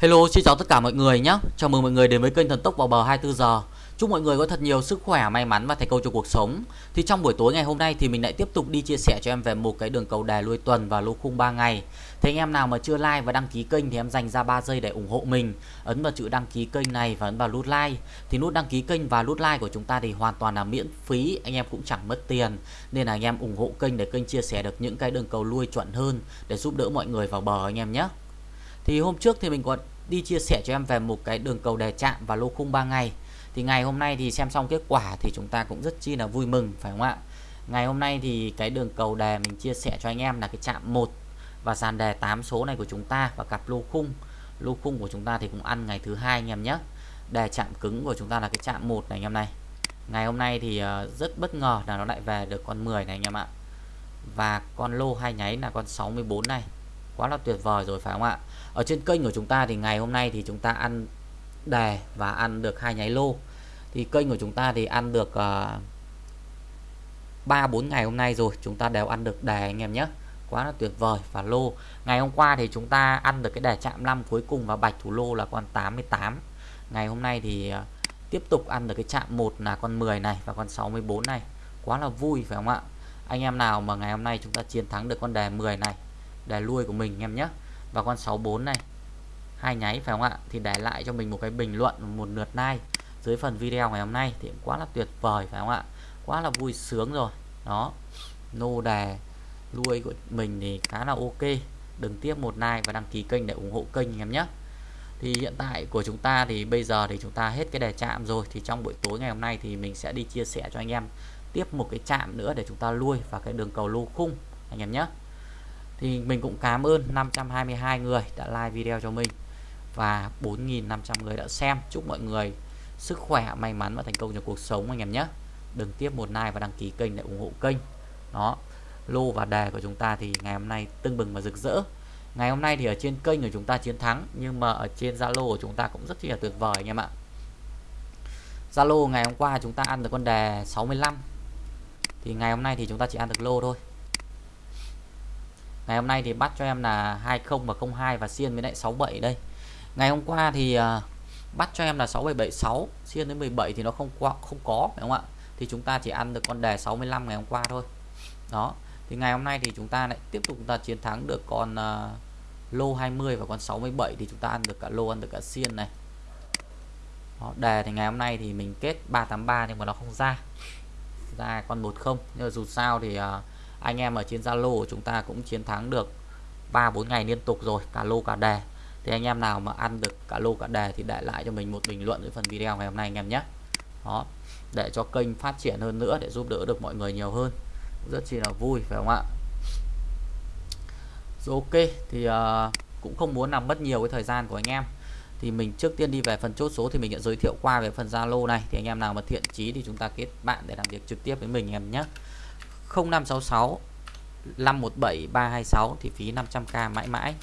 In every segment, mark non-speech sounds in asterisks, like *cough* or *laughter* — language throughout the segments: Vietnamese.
Hello, xin chào tất cả mọi người nhé. Chào mừng mọi người đến với kênh Thần Tốc vào bờ 24 giờ. Chúc mọi người có thật nhiều sức khỏe, may mắn và thành công trong cuộc sống. Thì trong buổi tối ngày hôm nay thì mình lại tiếp tục đi chia sẻ cho em về một cái đường cầu đề lui tuần và lô khung 3 ngày. Thế anh em nào mà chưa like và đăng ký kênh thì em dành ra 3 giây để ủng hộ mình. Ấn vào chữ đăng ký kênh này và ấn vào nút like. Thì nút đăng ký kênh và nút like của chúng ta thì hoàn toàn là miễn phí, anh em cũng chẳng mất tiền. Nên là anh em ủng hộ kênh để kênh chia sẻ được những cái đường cầu lui chuẩn hơn để giúp đỡ mọi người vào bờ anh em nhé. Thì hôm trước thì mình có đi chia sẻ cho em về một cái đường cầu đề chạm và lô khung 3 ngày. Thì ngày hôm nay thì xem xong kết quả thì chúng ta cũng rất chi là vui mừng, phải không ạ? Ngày hôm nay thì cái đường cầu đề mình chia sẻ cho anh em là cái chạm 1 và dàn đề 8 số này của chúng ta và cặp lô khung. Lô khung của chúng ta thì cũng ăn ngày thứ hai anh em nhé. Đề chạm cứng của chúng ta là cái chạm 1 này anh em này. Ngày hôm nay thì ờ, rất bất ngờ là nó lại về được con 10 này anh em ạ. Và con lô hai nháy là con 64 này quá là tuyệt vời rồi phải không ạ? Ở trên kênh của chúng ta thì ngày hôm nay thì chúng ta ăn đề và ăn được hai nháy lô. Thì kênh của chúng ta thì ăn được ờ, ba uh, bốn ngày hôm nay rồi chúng ta đều ăn được đề anh em nhé. Quá là tuyệt vời. Và lô ngày hôm qua thì chúng ta ăn được cái đề chạm 5 cuối cùng và bạch thủ lô là con 88 ngày hôm nay thì uh, tiếp tục ăn được cái chạm 1 là con 10 này và con 64 này. Quá là vui phải không ạ? Anh em nào mà ngày hôm nay chúng ta chiến thắng được con đề 10 này đề lui của mình em nhé và con 64 này, hai nháy phải không ạ? Thì để lại cho mình một cái bình luận, một lượt like dưới phần video ngày hôm nay thì quá là tuyệt vời phải không ạ? Quá là vui sướng rồi. Đó, nô đề nuôi của mình thì khá là ok. Đừng tiếp một like và đăng ký kênh để ủng hộ kênh em nhé thì hiện tại của chúng ta thì bây giờ thì chúng ta hết cái đề chạm rồi. Thì trong buổi tối ngày hôm nay thì mình sẽ đi chia sẻ cho anh em tiếp một cái chạm nữa để chúng ta lui vào cái đường cầu lô khung, anh em nhé thì mình cũng cảm ơn 522 người đã like video cho mình và 4.500 người đã xem. Chúc mọi người sức khỏe, may mắn và thành công trong cuộc sống anh em nhé. Đừng tiếp một like và đăng ký kênh để ủng hộ kênh. Đó, lô và đề của chúng ta thì ngày hôm nay tưng bừng và rực rỡ. Ngày hôm nay thì ở trên kênh của chúng ta chiến thắng, nhưng mà ở trên Zalo của chúng ta cũng rất là tuyệt vời anh em ạ. Zalo ngày hôm qua chúng ta ăn được con đề 65 thì ngày hôm nay thì chúng ta chỉ ăn được lô thôi ngày hôm nay thì bắt cho em là 20 và 02 và xiên với lại 67 đây. Ngày hôm qua thì à, bắt cho em là 6776 xiên đến 17 thì nó không qua không có phải không ạ? Thì chúng ta chỉ ăn được con đề 65 ngày hôm qua thôi. Đó thì ngày hôm nay thì chúng ta lại tiếp tục ta chiến thắng được con uh, lô 20 và con 67 thì chúng ta ăn được cả lô ăn được cả xiên này. Đó, đề thì ngày hôm nay thì mình kết 383 nhưng mà nó không ra. Ra con 10 nhưng mà dù sao thì uh, anh em ở trên Zalo của chúng ta cũng chiến thắng được 3 4 ngày liên tục rồi cả lô cả đề. Thì anh em nào mà ăn được cả lô cả đề thì để lại cho mình một bình luận dưới phần video ngày hôm nay anh em nhé. Đó để cho kênh phát triển hơn nữa để giúp đỡ được mọi người nhiều hơn. Rất chi là vui phải không ạ? Rồi ok thì uh, cũng không muốn làm mất nhiều cái thời gian của anh em. Thì mình trước tiên đi về phần chốt số thì mình sẽ giới thiệu qua về phần Zalo này. Thì anh em nào mà thiện chí thì chúng ta kết bạn để làm việc trực tiếp với mình em nhé. 0566 517 326 thì phí 500k mãi mãi.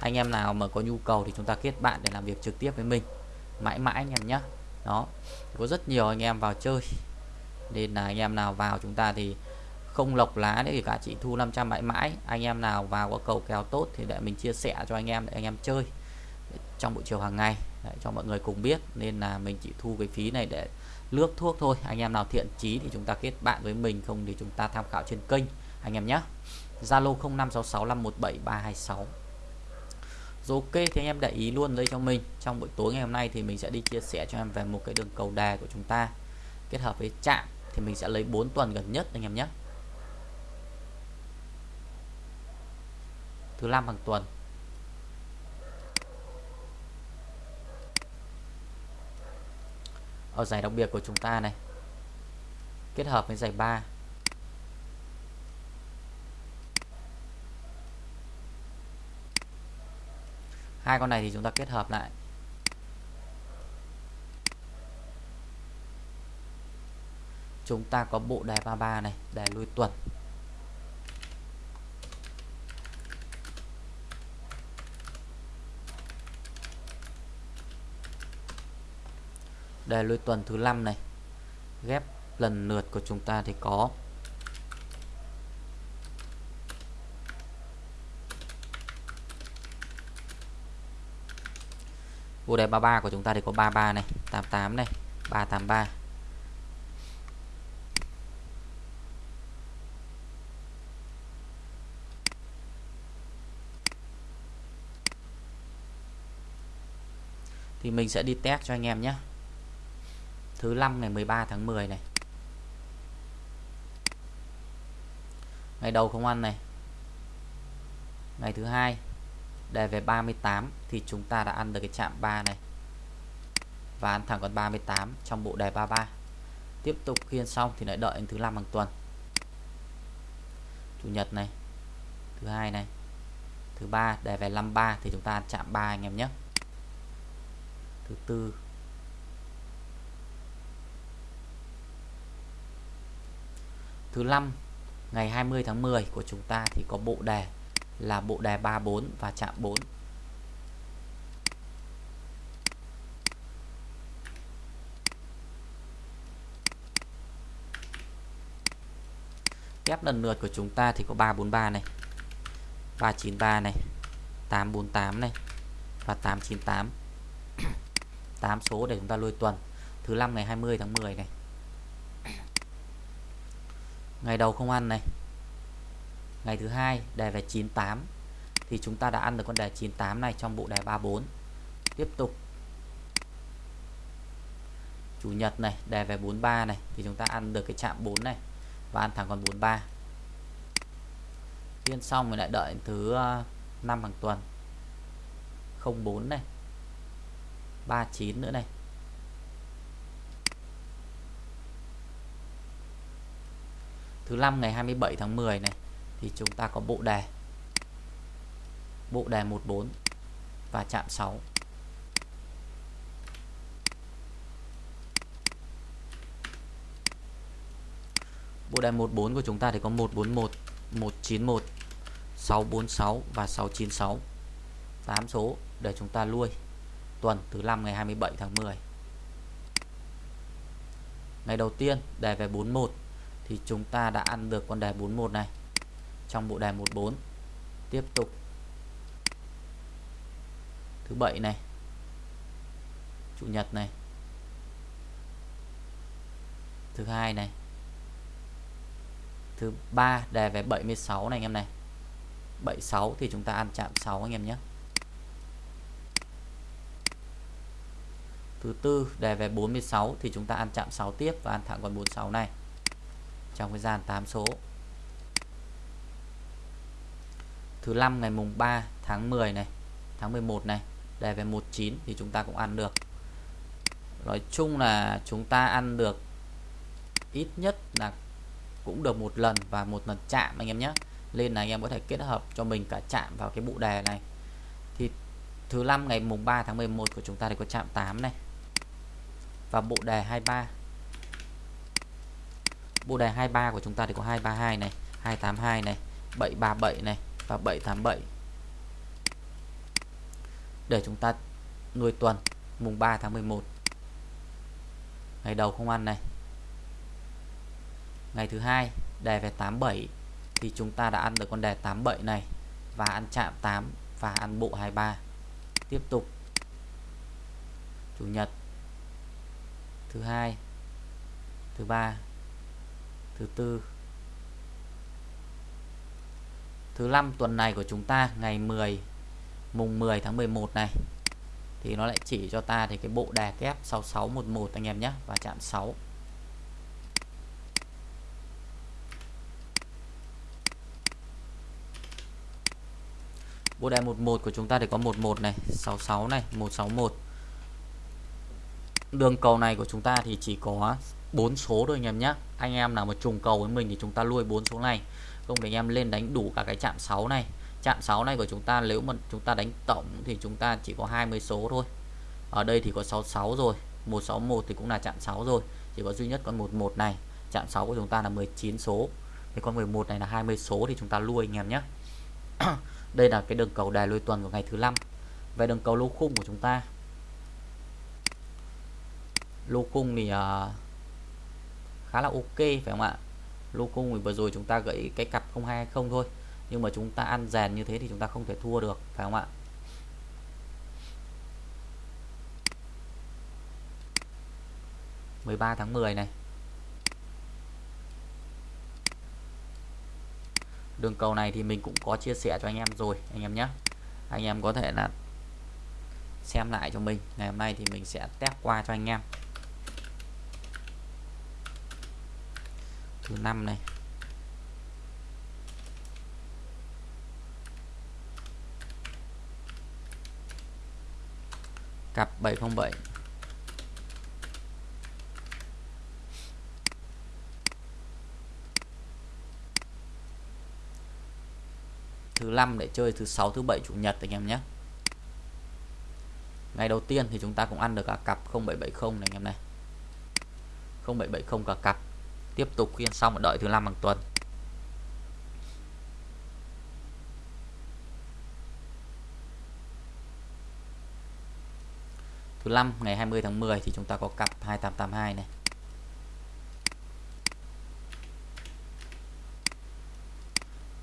Anh em nào mà có nhu cầu thì chúng ta kết bạn để làm việc trực tiếp với mình. Mãi mãi anh em nhé đó, có rất nhiều anh em vào chơi. Nên là anh em nào vào chúng ta thì không lọc lá để cả chị thu 500 mãi mãi. Anh em nào vào có cầu kèo tốt thì để mình chia sẻ cho anh em để anh em chơi. Trong buổi chiều hàng ngày để cho mọi người cùng biết. Nên là mình chỉ thu cái phí này để lước thuốc thôi. Anh em nào thiện chí thì chúng ta kết bạn với mình, không thì chúng ta tham khảo trên kênh. Anh em nhé Zalo 0566517326 rồi ok, thì anh em để ý luôn đây cho mình. Trong buổi tối ngày hôm nay thì mình sẽ đi chia sẻ cho em về một cái đường cầu đà của chúng ta. Kết hợp với chạm thì mình sẽ lấy 4 tuần gần nhất anh em nhé thứ năm hàng tuần. Ở giải đặc biệt của chúng ta này. Kết hợp với giải 3 hai con này thì chúng ta kết hợp lại. Chúng ta có bộ đề 33 này đề lui tuần. Đề lui tuần thứ 5 này. Ghép lần lượt của chúng ta thì có. Vô đề 33 của chúng ta thì có 33 này 88 này 383 thì mình sẽ đi test cho anh em nhé thứ năm ngày 13 tháng 10 này. Ngày đầu không ăn này. Ngày thứ hai, đề về 38 thì chúng ta đã ăn được cái chạm 3 này. Và ăn thẳng con 38 trong bộ đề 33 tiếp tục khiên xong thì lại đợi đến thứ năm hàng tuần. Chủ nhật này, thứ hai này, thứ ba, đề về 53 thì chúng ta ăn chạm 3 anh em nhé. Thứ tư thứ năm, ngày 20 tháng 10 của chúng ta thì có bộ đề là bộ đề 34 và chạm 4 kép lần lượt của chúng ta thì có 343 này 393 này 848 này và 898 8 số để chúng ta lôi tuần. Thứ năm ngày 20 tháng 10 này ngày đầu không ăn này. Ngày thứ hai, đề về 98 thì chúng ta đã ăn được con đề 98 này trong bộ đề 34 tiếp tục. Chủ nhật này, đề về 43 này. Thì chúng ta ăn được cái chạm 4 này và ăn thẳng con 43 tiên xong mình lại đợi thứ ờ, 5 hàng tuần. 04 này. 39 nữa này. Thứ năm ngày 27 tháng 10 này, thì chúng ta có bộ đề. Bộ đề 14 và chạm 6 bộ đề 14 của chúng ta thì có 141 191 646 và 696 8 số để chúng ta nuôi tuần thứ năm ngày 27 tháng 10 ngày đầu tiên đề về 41 thì chúng ta đã ăn được con đề 41 này. Trong bộ đề 14 tiếp tục. Thứ bảy này. Chủ nhật này. Thứ hai này. Thứ ba, đề về 76 này anh em này. 76 thì chúng ta ăn chạm 6 anh em nhé. Thứ tư, đề về 46 thì chúng ta ăn chạm 6 tiếp và ăn thẳng con 46 này trong cái gian 8 số. Thứ năm ngày mùng 3 tháng 10 này, tháng 11 này đề về 19 thì chúng ta cũng ăn được. Nói chung là chúng ta ăn được ít nhất là cũng được một lần và một lần chạm anh em nhé. Nên là anh em có thể kết hợp cho mình cả chạm vào cái bộ đề này. Thì thứ năm ngày mùng 3 tháng 11 của chúng ta thì có chạm 8 này. Và bộ đề 23 bộ đề 23 của chúng ta thì có 232 này 282 này 737 này và 787 để chúng ta nuôi tuần mùng 3 tháng 11 ngày đầu không ăn này. Ngày thứ hai đề về 87 thì chúng ta đã ăn được con đề 87 này và ăn chạm 8 và ăn bộ 23 tiếp tục. Chủ nhật. Thứ hai. Thứ ba thứ tư. Thứ năm tuần này của chúng ta, ngày 10 mùng 10 tháng 11 này, thì nó lại chỉ cho ta thì cái bộ đề kép 6611 anh em nhé, và chạm 6 bộ đề 11 của chúng ta thì có 11 này 66 này 161 đường cầu này của chúng ta thì chỉ có bốn số thôi anh em nhé anh em nào mà trùng cầu với mình thì chúng ta nuôi bốn số này. Không để anh em lên đánh đủ cả cái chạm 6 này. Chạm 6 này của chúng ta nếu mà chúng ta đánh tổng thì chúng ta chỉ có 20 số thôi. Ở đây thì có 66 rồi. 161 thì cũng là chạm 6 rồi. Chỉ có duy nhất con 11 này. Chạm 6 của chúng ta là 19 số. Thì con 11 này là 20 số thì chúng ta nuôi anh em nhé *coughs* đây là cái đường cầu đài lôi tuần của ngày thứ năm. Về đường cầu lô khung của chúng ta. Lô khung thì uh, khá là ok, phải không ạ? Lô loco vừa rồi chúng ta gãy cái cặp 0220 thôi. Nhưng mà chúng ta ăn rèn như thế thì chúng ta không thể thua được, phải không ạ? mười ba tháng 10 này. Đường cầu này thì mình cũng có chia sẻ cho anh em rồi, anh em nhé. Anh em có thể là xem lại cho mình. Ngày hôm nay thì mình sẽ test qua cho anh em. Thứ năm này. Cặp 707 thứ năm để chơi thứ sáu, thứ bảy, chủ nhật anh em nhé. Ngày đầu tiên thì chúng ta cũng ăn được cả cặp 0770 này anh em này. 0770 cả cặp tiếp tục khuyên xong và đợi thứ năm hàng tuần. Thứ năm, ngày 20 tháng 10 thì chúng ta có cặp 2882 này.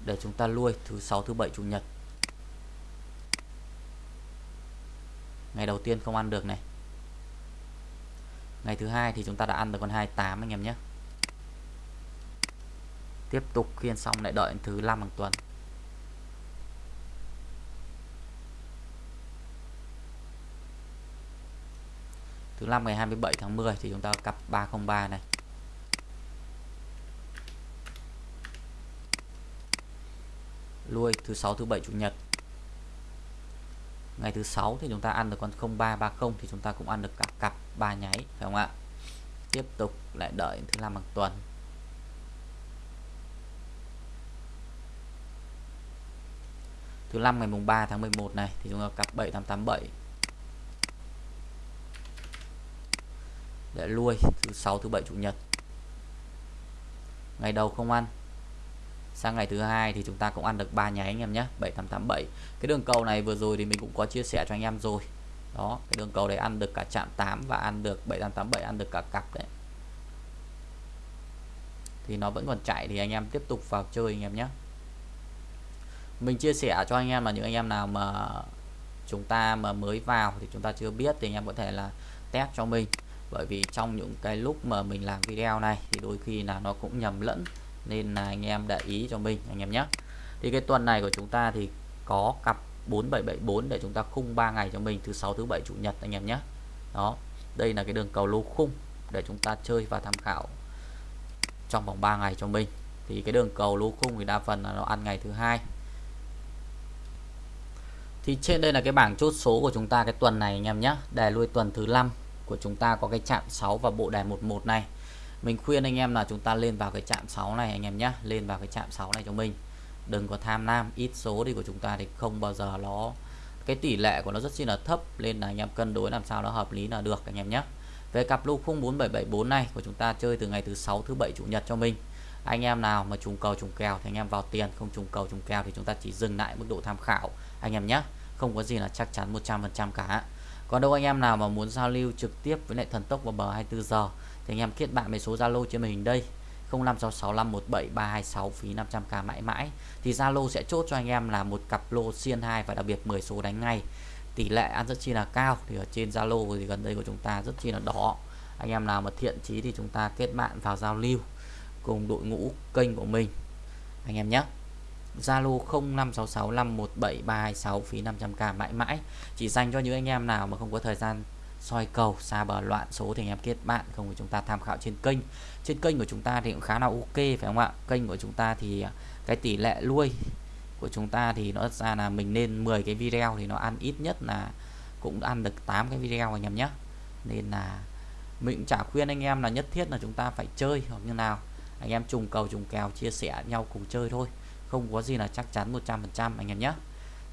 Để chúng ta nuôi thứ sáu, thứ bảy, chủ nhật. Ngày đầu tiên không ăn được này. Ngày thứ hai thì chúng ta đã ăn được con 28 anh em nhé tiếp tục khiên xong lại đợi thứ năm hàng tuần. Thứ năm ngày 27 tháng 10 thì chúng ta cặp 303 này. Lui thứ sáu, thứ bảy, chủ nhật. Ngày thứ sáu thì chúng ta ăn được con 0330 thì chúng ta cũng ăn được cả cặp ba nháy, phải không ạ? Tiếp tục lại đợi thứ năm hàng tuần. Thứ năm ngày mùng 3 tháng 11 này, thì chúng ta cặp 7887 để lui, thứ sáu, thứ bảy, chủ nhật. Ngày đầu không ăn. Sang ngày thứ hai thì chúng ta cũng ăn được ba nháy anh em nhé 7887 cái đường cầu này vừa rồi thì mình cũng có chia sẻ cho anh em rồi. Đó, cái đường cầu đấy ăn được cả chạm 8 và ăn được 7887 ăn được cả cặp đấy. Thì nó vẫn còn chạy thì anh em tiếp tục vào chơi anh em nhé mình chia sẻ cho anh em là những anh em nào mà chúng ta mà mới vào thì chúng ta chưa biết thì anh em có thể là test cho mình. Bởi vì trong những cái lúc mà mình làm video này thì đôi khi là nó cũng nhầm lẫn, nên là anh em để ý cho mình, anh em nhé. Thì cái tuần này của chúng ta thì có cặp 4774 để chúng ta khung 3 ngày cho mình, thứ sáu, thứ bảy, chủ nhật, anh em nhé. Đó, đây là cái đường cầu lô khung để chúng ta chơi và tham khảo trong vòng 3 ngày cho mình. Thì cái đường cầu lô khung thì đa phần là nó ăn ngày thứ hai thì trên đây là cái bảng chốt số của chúng ta cái tuần này anh em nhé. Đề lui tuần thứ năm của chúng ta có cái chạm 6 và bộ đề 11 này. Mình khuyên anh em là chúng ta lên vào cái chạm 6 này anh em nhé. Lên vào cái chạm 6 này cho mình. Đừng có tham lam, ít số đi của chúng ta thì không bao giờ nó, cái tỷ lệ của nó rất chi là thấp. Nên là anh em cân đối làm sao nó hợp lý là được anh em nhé. Về cặp lô khung 4774 này của chúng ta chơi từ ngày thứ sáu, thứ bảy, chủ nhật cho mình. Anh em nào mà trùng cầu trùng kèo thì anh em vào tiền, không trùng cầu trùng kèo thì chúng ta chỉ dừng lại mức độ tham khảo anh em nhé không có gì là chắc chắn 100% cả. Còn đâu anh em nào mà muốn giao lưu trực tiếp với lại thần tốc vào bờ 24 giờ, thì anh em kết bạn với số Zalo trên màn hình đây. 0566517326 phí 500k mãi mãi. Thì Zalo sẽ chốt cho anh em là một cặp lô xiên 2 và đặc biệt 10 số đánh ngay. Tỷ lệ ăn rất chi là cao, thì ở trên Zalo thì gần đây của chúng ta rất chi là đỏ. Anh em nào mà thiện chí thì chúng ta kết bạn vào giao lưu cùng đội ngũ kênh của mình. Anh em nhé. Zalo 0566517326 phí 500k mãi mãi. Chỉ dành cho những anh em nào mà không có thời gian soi cầu, xa bờ loạn số thì anh em kết bạn, không thì chúng ta tham khảo trên kênh. Trên kênh của chúng ta thì cũng khá là ok, phải không ạ? Kênh của chúng ta thì à, cái tỷ lệ nuôi của chúng ta thì nó ra là mình nên 10 cái video thì nó ăn ít nhất là cũng ăn được 8 cái video anh em nhé. Nên là mình cũng chả khuyên anh em là nhất thiết là chúng ta phải chơi, hoặc như nào. Anh em trùng cầu, trùng kèo, chia sẻ nhau cùng chơi thôi không có gì là chắc chắn 100% anh em nhé.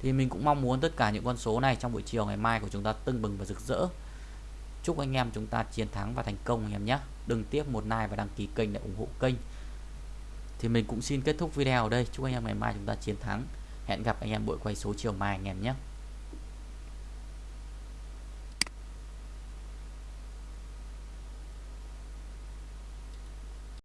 Thì mình cũng mong muốn tất cả những con số này trong buổi chiều ngày mai của chúng ta tưng bừng và rực rỡ. Chúc anh em chúng ta chiến thắng và thành công, anh em nhé. Đừng tiếc một like và đăng ký kênh để ủng hộ kênh. Thì mình cũng xin kết thúc video ở đây. Chúc anh em ngày mai chúng ta chiến thắng. Hẹn gặp anh em buổi quay số chiều mai, anh em nhé.